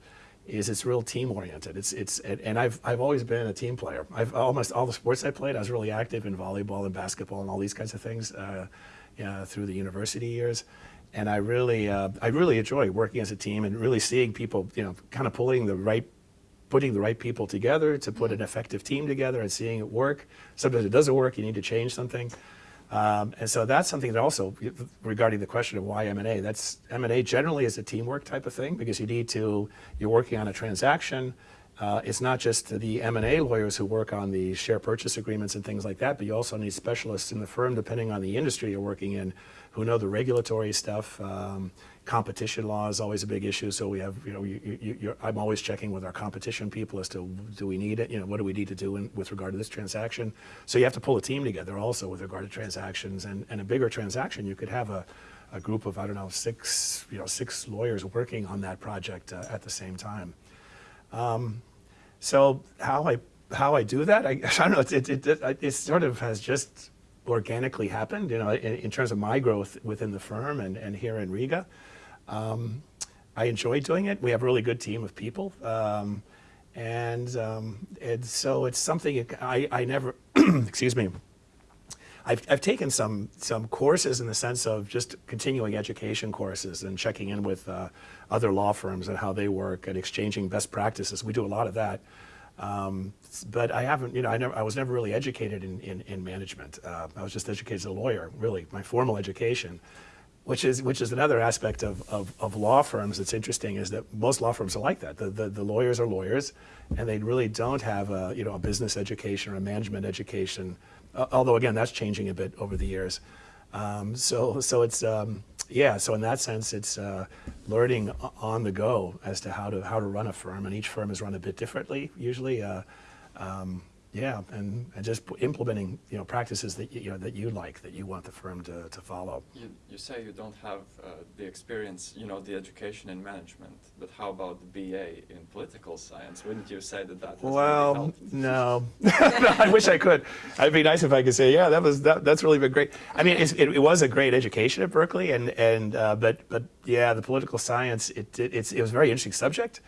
is it's real team oriented. It's, it's, and I've, I've always been a team player. I've almost all the sports I played, I was really active in volleyball and basketball and all these kinds of things uh, through the university years. And I really, uh, I really enjoy working as a team and really seeing people, you know, kind of pulling the right putting the right people together to put an effective team together and seeing it work. Sometimes it doesn't work, you need to change something. Um, and so that's something that also, regarding the question of why M&A, that's M&A generally is a teamwork type of thing because you need to, you're working on a transaction. Uh, it's not just the M&A lawyers who work on the share purchase agreements and things like that, but you also need specialists in the firm, depending on the industry you're working in, who know the regulatory stuff. Um, competition law is always a big issue. So we have, you know, you, you, I'm always checking with our competition people as to do we need it, you know, what do we need to do in, with regard to this transaction. So you have to pull a team together also with regard to transactions. And, and a bigger transaction, you could have a, a group of, I don't know, six, you know, six lawyers working on that project uh, at the same time. Um, so how I how I do that, I, I don't know. It, it, it, it, sort of has just organically happened, you know, in, in, terms of my growth within the firm and, and here in Riga. Um, I enjoy doing it. We have a really good team of people. Um, and, um, and so it's something I, I never, excuse me, I've, I've taken some, some courses in the sense of just continuing education courses and checking in with uh, other law firms and how they work and exchanging best practices. We do a lot of that. Um, but I haven't, you know, I, never, I was never really educated in, in, in management. Uh, I was just educated as a lawyer, really, my formal education which is which is another aspect of, of, of, law firms that's interesting is that most law firms are like that. The, the, the, lawyers are lawyers, and they really don't have a you know a business education or a management education. Uh, although again, that's changing a bit over the years. Um, so so it's um, yeah. So in that sense, it's uh, learning on the go as to how to how to run a firm, and each firm is run a bit differently usually. Um, yeah, and, and just implementing you know practices that you know that you like that you want the firm to, to follow. You, you say you don't have uh, the experience, you know, the education in management, but how about the BA in political science? Wouldn't you say that that? well, no. no, I wish I could. It'd be nice if I could say, yeah, that was that, that's really been great. I mean, it, it, was a great education at Berkeley, and and uh, but but yeah, the political science it, it it's it was a very interesting subject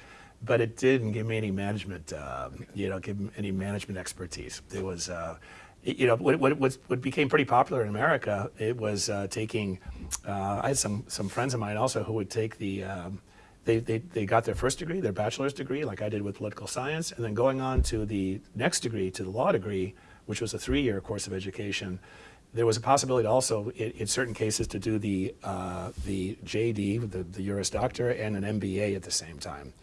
but it didn't give me any management, uh, you know, give any management expertise. It was, uh, it, you know, what, what, what became pretty popular in America, it was uh, taking, uh, I had some, some friends of mine also who would take the, um, they, they, they got their first degree, their bachelor's degree, like I did with political science, and then going on to the next degree, to the law degree, which was a three-year course of education, there was a possibility also, in, in certain cases, to do the, uh, the JD, the, the Juris Doctor, and an MBA at the same time.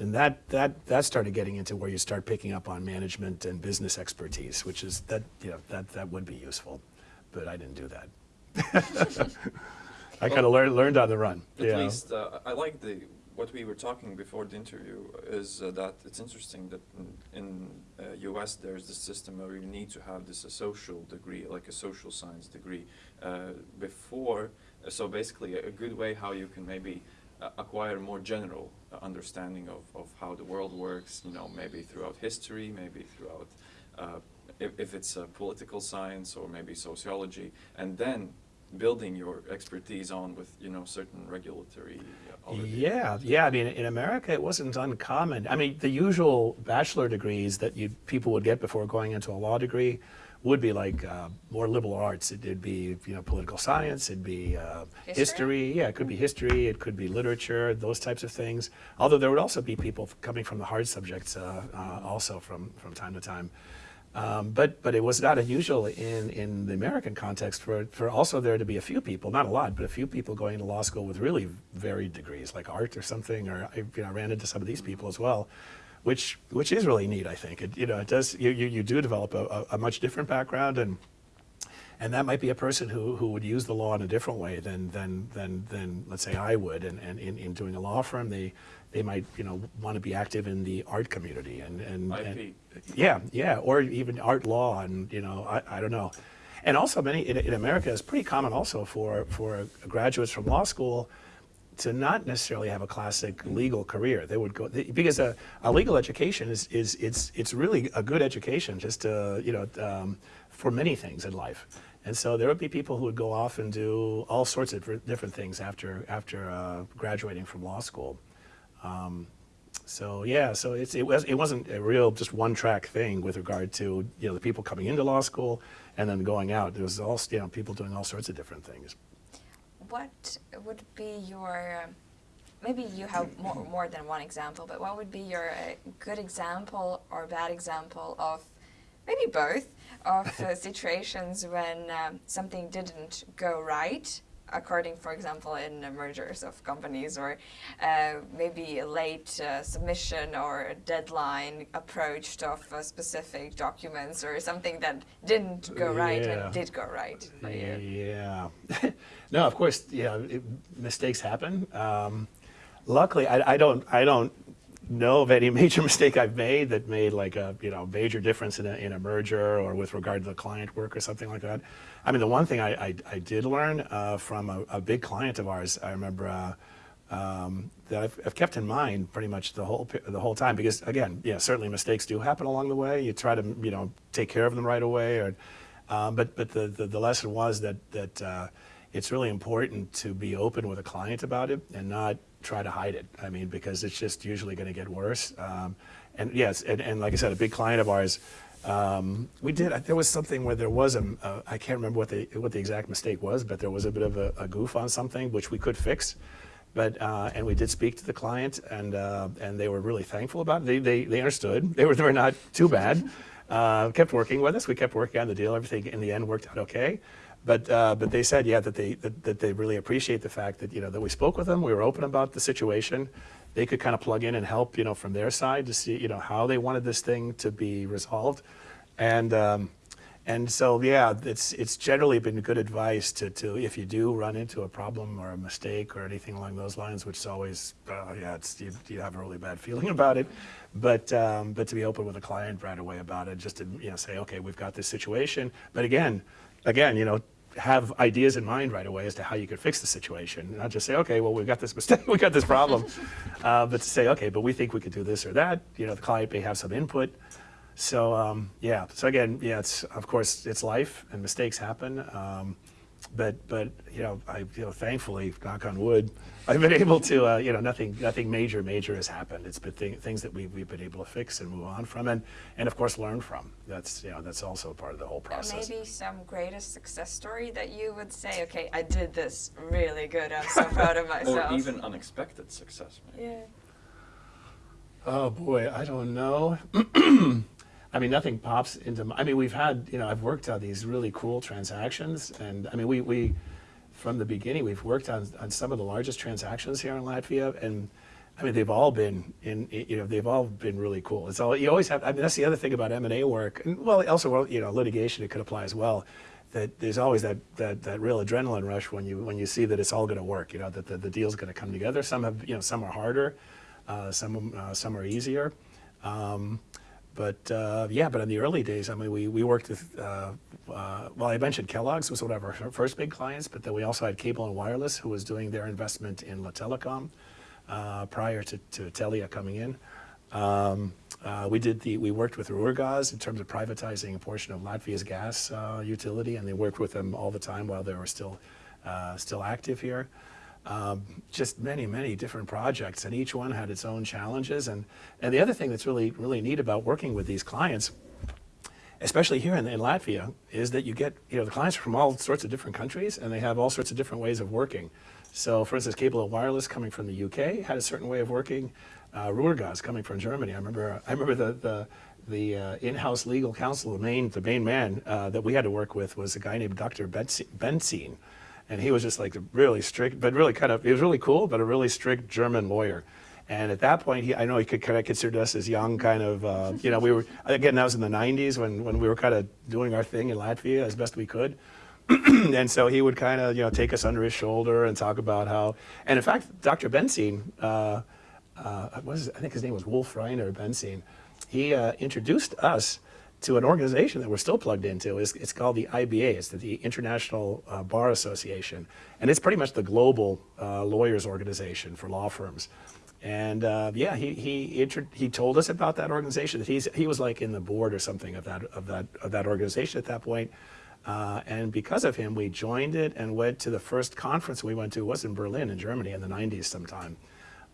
And that, that, that started getting into where you start picking up on management and business expertise, which is, that, you know, that, that would be useful. But I didn't do that. I well, kind of learned, learned on the run. At yeah. least, uh, I like the, what we were talking before the interview is uh, that it's interesting that in, in uh, US there's this system where you need to have this a social degree, like a social science degree uh, before. So basically a good way how you can maybe acquire more general understanding of, of how the world works, you know, maybe throughout history, maybe throughout, uh, if, if it's a political science or maybe sociology, and then building your expertise on with, you know, certain regulatory Yeah, yeah, I mean, in America it wasn't uncommon. I mean, the usual bachelor degrees that you people would get before going into a law degree would be like uh, more liberal arts. It, would be you know political science. It'd be uh, history? history? Yeah, it could be history. It could be literature. Those types of things. Although there would also be people coming from the hard subjects uh, uh also from from time to time. Um, but but it was not unusual in in the American context for for also there to be a few people, not a lot, but a few people going to law school with really varied degrees, like art or something. Or I, you know, I ran into some of these people as well which which is really neat. I think it, you know it does you you, you do develop a, a, much different background and. And that might be a person who, who would use the law in a different way than, than, than, than let's say I would. And, and in, in doing a law firm, they, they might you know want to be active in the art community and, and, and yeah yeah or even art law and you know I, I don't know and also many in, in America it's pretty common also for for graduates from law school to not necessarily have a classic legal career. They would go because a, a, legal education is is it's it's really a good education just to you know um, for many things in life. And so there would be people who would go off and do all sorts of different things after after uh, graduating from law school. Um, so yeah, so it's, it was it wasn't a real just one track thing with regard to you know the people coming into law school and then going out. There was all you know people doing all sorts of different things what would be your, maybe you have more, more than one example, but what would be your uh, good example or bad example of, maybe both, of uh, situations when um, something didn't go right according, for example, in mergers of companies or uh, maybe a late uh, submission or a deadline approached of uh, specific documents or something that didn't go right yeah. and did go right for you? Yeah. no, of course, yeah, it, mistakes happen. Um, luckily, I, I, don't, I don't know of any major mistake I've made that made like a you know major difference in a, in a merger or with regard to the client work or something like that. I mean, the one thing I, I, I did learn uh, from a, a, big client of ours, I remember uh, um, that I've, I've, kept in mind pretty much the whole the whole time because again, yeah, certainly mistakes do happen along the way. You try to you know take care of them right away or. Um, but but the, the, the lesson was that that uh, it's really important to be open with a client about it and not try to hide it. I mean, because it's just usually going to get worse. Um, and yes, and, and like I said, a big client of ours. Um, we did. There was something where there was a. a I can't remember what the what the exact mistake was, but there was a bit of a, a goof on something which we could fix. But uh, and we did speak to the client, and uh, and they were really thankful about it. They they, they understood. They were they were not too bad. Uh, kept working with us. We kept working on the deal. Everything in the end worked out okay. But uh, but they said yeah that they that, that they really appreciate the fact that you know that we spoke with them. We were open about the situation. They could kind of plug in and help you know from their side to see you know how they wanted this thing to be resolved, and. Um, and so, yeah, it's it's generally been good advice to, to if you do run into a problem or a mistake or anything along those lines, which is always, uh, yeah, it's you, you have a really bad feeling about it, but um, but to be open with a client right away about it, just to you know say, okay, we've got this situation, but again, again, you know, have ideas in mind right away as to how you could fix the situation. Not just say, okay, well, we've got this mistake, we've got this problem, uh, but to say, okay, but we think we could do this or that. You know, the client may have some input. So um, yeah, so again, yeah, it's of course it's life and mistakes happen. Um, but but you know, I you know, thankfully, knock on wood, I've been able to uh, you know nothing nothing major major has happened. It's been th things that we've, we've been able to fix and move on from, and and of course learn from. That's you know that's also part of the whole process. maybe some greatest success story that you would say, okay, I did this really good. I'm so proud of myself. Or even unexpected success. Maybe. Yeah. Oh boy, I don't know. I mean, nothing pops into. My, I mean, we've had, you know, I've worked on these really cool transactions, and I mean, we we from the beginning we've worked on on some of the largest transactions here in Latvia, and I mean, they've all been in, you know, they've all been really cool. It's all you always have. I mean, that's the other thing about M and A work, and well, also, you know, litigation it could apply as well. That there's always that, that, that real adrenaline rush when you when you see that it's all going to work. You know that the, the deal's going to come together. Some have you know some are harder, uh, some uh, some are easier. Um, but uh, yeah, but in the early days, I mean, we, we worked with, uh, uh, well, I mentioned Kellogg's was one of our first big clients, but then we also had Cable and Wireless, who was doing their investment in Lattelecom uh, prior to, to Telia coming in. Um, uh, we did the, we worked with Ruhrgas in terms of privatizing a portion of Latvia's gas uh, utility, and they worked with them all the time while they were still, still active here um, just many, many different projects, and each one had its own challenges. And, and the other thing that's really, really neat about working with these clients, especially here in, in Latvia, is that you get, you know, the clients are from all sorts of different countries, and they have all sorts of different ways of working. So, for instance, Cable and Wireless coming from the UK had a certain way of working. Uh, Ruhrgas coming from Germany. I remember, I remember the, the, the uh, in-house legal counsel, the main, the main man uh, that we had to work with was a guy named Dr. Benzine and he was just like really strict, but really kind of, he was really cool, but a really strict German lawyer. And at that point, he, I know he could kind of consider us as young, kind of, uh, you know, we were, again, that was in the 90s when, when we were kind of doing our thing in Latvia as best we could. and so he would kind of, you know, take us under his shoulder and talk about how, and in fact, Dr. Benzine, uh, uh, was, I think his name was Wolf Reiner Benzine, he uh, introduced us to an organization that we're still plugged into. It's, it's called the IBA, it's the International uh, Bar Association. And it's pretty much the global uh, lawyers organization for law firms. And uh, yeah, he, he, he told us about that organization, that he's, he was like in the board or something of that, of that, of that organization at that point. Uh, and because of him, we joined it and went to the first conference we went to was in Berlin in Germany in the 90s sometime.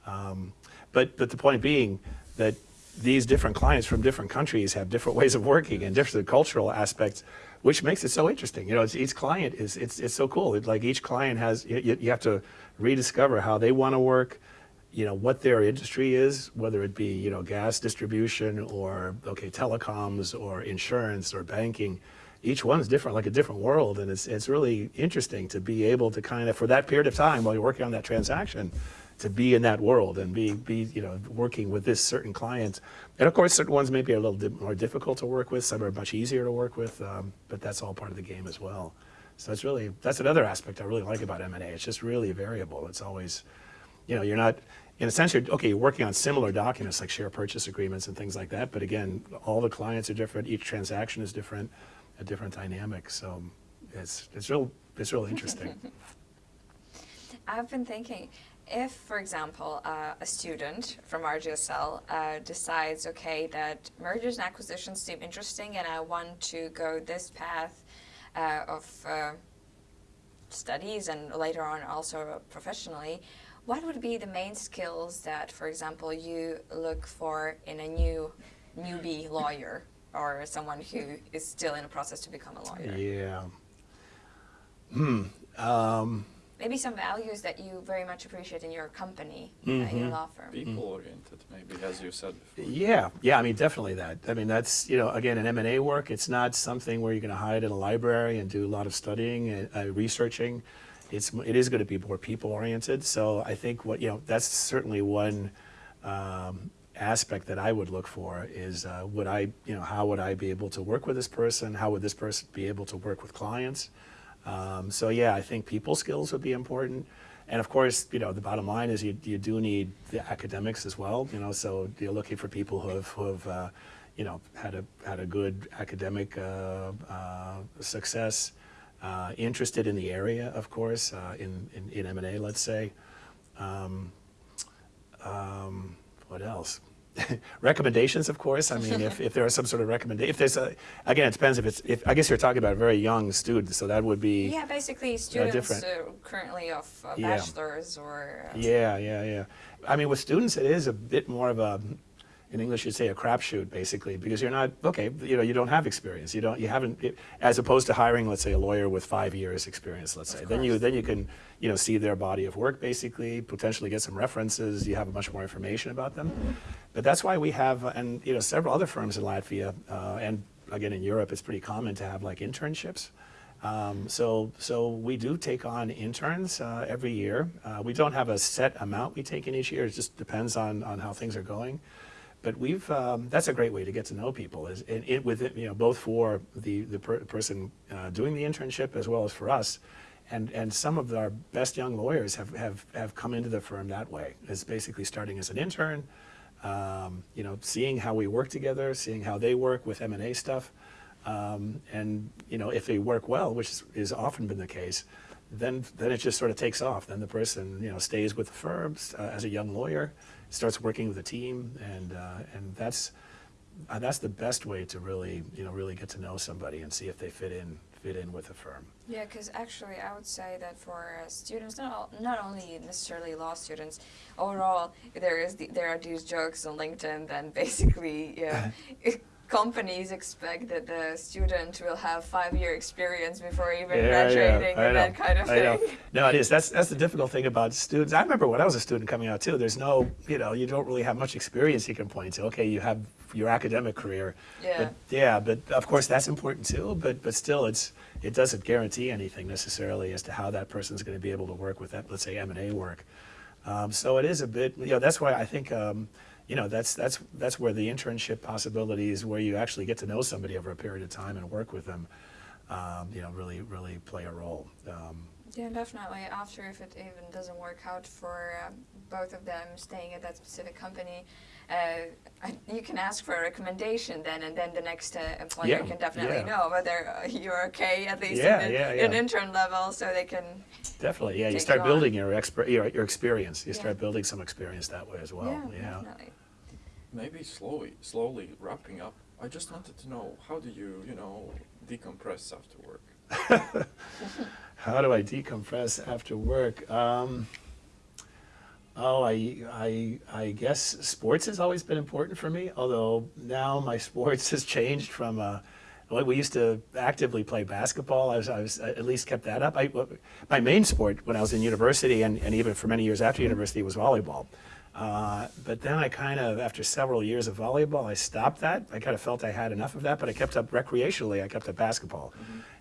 Um, but, but the point being that these different clients from different countries have different ways of working and different cultural aspects, which makes it so interesting. You know, each client is, it's, it's so cool. It, like each client has, you, you have to rediscover how they want to work, you know, what their industry is, whether it be, you know, gas distribution or, okay, telecoms or insurance or banking. Each one's different, like a different world. And it's, it's really interesting to be able to kind of, for that period of time while you're working on that transaction, to be in that world and be, be you know, working with this certain client. And of course, certain ones may be a little more difficult to work with. Some are much easier to work with, um, but that's all part of the game as well. So it's really, that's another aspect I really like about M&A. It's just really variable. It's always, you know, you're not, in a sense, you're, okay, you're working on similar documents like share purchase agreements and things like that. But again, all the clients are different. Each transaction is different, a different dynamic. So it's, it's real, it's real interesting. I've been thinking, if, for example, uh, a student from RGSL uh, decides, okay, that mergers and acquisitions seem interesting and I want to go this path, uh, of uh, studies and later on also professionally, what would be the main skills that, for example, you look for in a new newbie lawyer or someone who is still in a process to become a lawyer? Yeah. Hmm. Um, Maybe some values that you very much appreciate in your company, uh, in Mm-hmm. your law firm. People oriented, maybe, as you said before. Yeah, yeah. I mean, definitely that. I mean, that's you know, again, in M and A work, it's not something where you're going to hide in a library and do a lot of studying and uh, researching. It's it is going to be more people oriented. So I think what you know, that's certainly one um, aspect that I would look for is uh, would I you know how would I be able to work with this person? How would this person be able to work with clients? Um, so yeah, I think people skills would be important. And of course, you know, the bottom line is you, you do need the academics as well, you know, so you're looking for people who have, who have uh, you know, had a, had a good academic uh, uh, success, uh, interested in the area, of course, uh, in, in, in M&A, let's say. Um, um, what else? recommendations, of course. I mean, if, if there are some sort of recommendation, if there's a, again, it depends if it's, if, I guess you're talking about very young student, so that would be. Yeah, basically students different. uh, currently of uh, Yeah. bachelor's or uh, Yeah, yeah, yeah. I mean, with students, it is a bit more of a, in English, you'd say a crapshoot, basically, because you're not okay. You know, you don't have experience. You don't. You haven't. It, as opposed to hiring, let's say, a lawyer with five years experience. Let's say, then you then you can, you know, see their body of work, basically, potentially get some references. You have a much more information about them. But that's why we have, uh, and you know, several other firms in Latvia, uh, and again in Europe, it's pretty common to have like internships. Um, so, so we do take on interns uh, every year. Uh, we don't have a set amount we take in each year. It just depends on, on how things are going. But we've um, that's a great way to get to know people. Is it, it with it, you know both for the the per person uh, doing the internship as well as for us. And, and some of our best young lawyers have, have, have come into the firm that way. Is basically starting as an intern, um, you know, seeing how we work together, seeing how they work with M&A stuff. Um, and you know, if they work well, which is often been the case, then then it just sort of takes off. Then the person you know stays with the firm uh, as a young lawyer, starts working with a team, and uh, and that's uh, that's the best way to really you know really get to know somebody and see if they fit in fit in with the firm. Yeah, because actually, I would say that for uh, students, not all, not only necessarily law students, overall, there is the, there are these jokes on LinkedIn. Then basically, yeah, companies expect that the student will have five year experience before even graduating I and know, that kind of I know. thing. No, it is. That's that's the difficult thing about students. I remember when I was a student coming out too. There's no, you know, you don't really have much experience you can point to. Okay, you have your academic career. Yeah. But yeah, but of course that's important too. But but still, it's it doesn't guarantee anything necessarily as to how that person's going to be able to work with that. Let's say M and A work. Um, so it is a bit. You know, that's why I think. Um, you know, that's that's that's where the internship possibilities, where you actually get to know somebody over a period of time and work with them, um, you know, really really play a role. Um, Yeah, definitely. After, if it even doesn't work out for um, both of them staying at that specific company, you can ask for a recommendation then, and then the next uh, employer Yeah, can definitely yeah. know whether uh, you're okay at least Yeah, in, the, yeah, in intern level, so they can. Definitely, yeah. You start you on. building your, exper- your your experience. You Yeah. start building some experience that way as well. yeah, Yeah. definitely. Maybe slowly, slowly wrapping up. I just wanted to know how do you, you know, decompress after work? How do I decompress after work? Um, oh, I, I, I guess sports has always been important for me. Although now my sports has changed from. Uh, we used to actively play basketball. I was, I was at least kept that up. I, my main sport when I was in university and, and even for many years after university was volleyball. Uh, but then I kind of, after several years of volleyball, I stopped that. I kind of felt I had enough of that, but I kept up recreationally. I kept up basketball.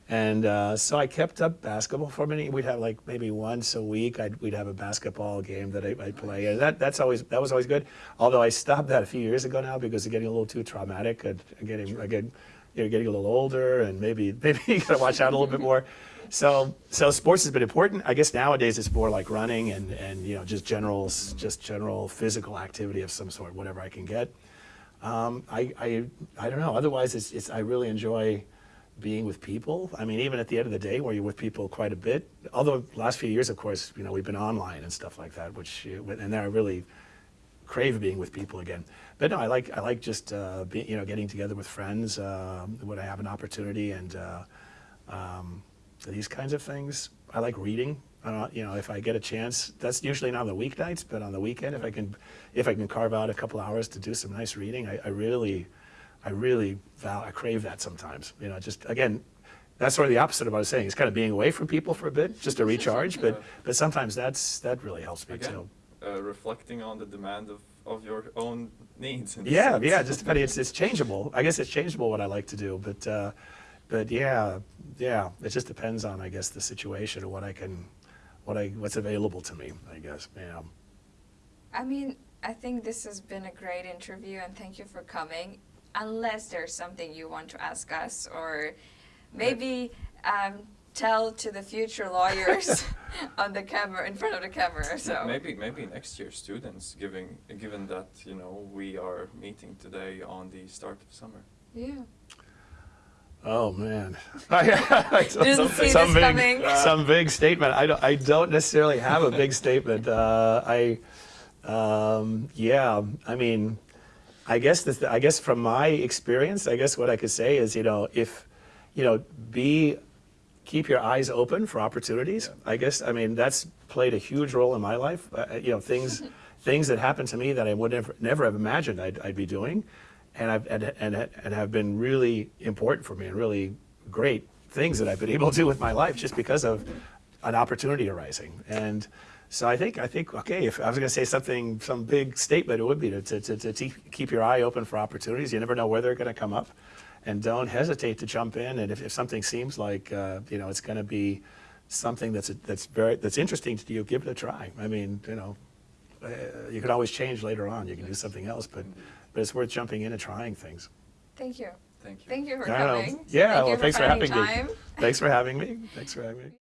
And uh, so I kept up basketball for many. We'd have like maybe once a week. I'd, we'd have a basketball game that I, I'd play, and that that's always that was always good. Although I stopped that a few years ago now because it's getting a little too traumatic. and getting again, you know, getting a little older, and maybe maybe you gotta watch out a little bit more. So so sports has been important. I guess nowadays it's more like running and and you know just general just general physical activity of some sort, whatever I can get. Um, I, I I don't know. Otherwise, it's, it's I really enjoy being with people. I mean, even at the end of the day, where you're with people quite a bit. Although last few years, of course, you know, we've been online and stuff like that, which uh, and then I really crave being with people again. But no, I like I like just uh, be, you know getting together with friends uh, when I have an opportunity and. Uh, um, these kinds of things. I like reading. Uh, you know, if I get a chance, that's usually not on the weeknights, but on the weekend, if I can, if I can carve out a couple hours to do some nice reading, I, I really, I really val- I crave that sometimes. You know, just again, that's sort of the opposite of what I was saying. It's kind of being away from people for a bit, just to recharge. But but sometimes that's that really helps me Again, too. uh, reflecting on the demand of, of your own needs. in Yeah, sense. yeah, just depending. It's it's changeable. I guess it's changeable what I like to do, but uh, but yeah, yeah, it just depends on I guess the situation and what I can, what I what's available to me. I guess. Yeah. I mean, I think this has been a great interview and thank you for coming. Unless there's something you want to ask us or maybe um, tell to the future lawyers on the camera, in front of the camera. So Maybe maybe next year students, giving given that you know we are meeting today on the start of summer. yeah. Oh man. some, Didn't see some this big, coming. some big statement. I don't. I don't necessarily have a big statement. Uh, I. Um, yeah. I mean, I guess this. I guess from my experience, I guess what I could say is, you know, if, you know, be, keep your eyes open for opportunities. I guess. I mean, that's played a huge role in my life. Uh, you know, things, things that happened to me that I would never, never have imagined I'd, I'd be doing and I've and, and and have been really important for me and really great things that I've been able to do with my life just because of an opportunity arising. And so I think I think okay, if I was going to say something, some big statement, it would be to to, to, to keep your eye open for opportunities. You never know where they're going to come up, and don't hesitate to jump in. And if, if something seems like uh, you know it's going to be something that's that's very that's interesting to you, give it a try. I mean, you know, uh, you can always change later on. You can do something else, but but it's worth jumping in and trying things. Thank you. Thank you. Thank you for I know. coming. Yeah, Thank well, thanks for finding having me. Thanks for having me. Thanks for having me.